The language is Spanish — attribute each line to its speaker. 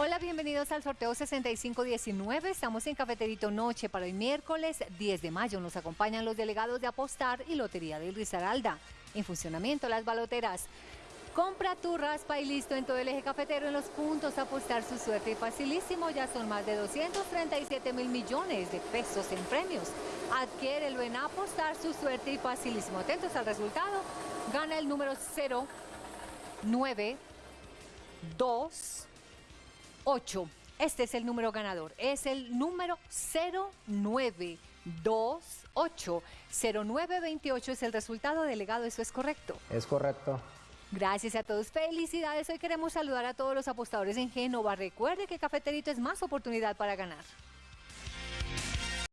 Speaker 1: Hola, bienvenidos al sorteo 6519. Estamos en Cafeterito Noche para el miércoles 10 de mayo. Nos acompañan los delegados de Apostar y Lotería del Risaralda. En funcionamiento las baloteras. Compra tu raspa y listo en todo el eje cafetero en los puntos. Apostar su suerte y facilísimo. Ya son más de 237 mil millones de pesos en premios. Adquiérelo en Apostar su suerte y facilísimo. Atentos al resultado. Gana el número 0, 9, 2, 8. Este es el número ganador. Es el número 0928. 0928 es el resultado delegado. ¿Eso es correcto?
Speaker 2: Es correcto.
Speaker 1: Gracias a todos. Felicidades. Hoy queremos saludar a todos los apostadores en Génova. Recuerde que Cafeterito es más oportunidad para ganar.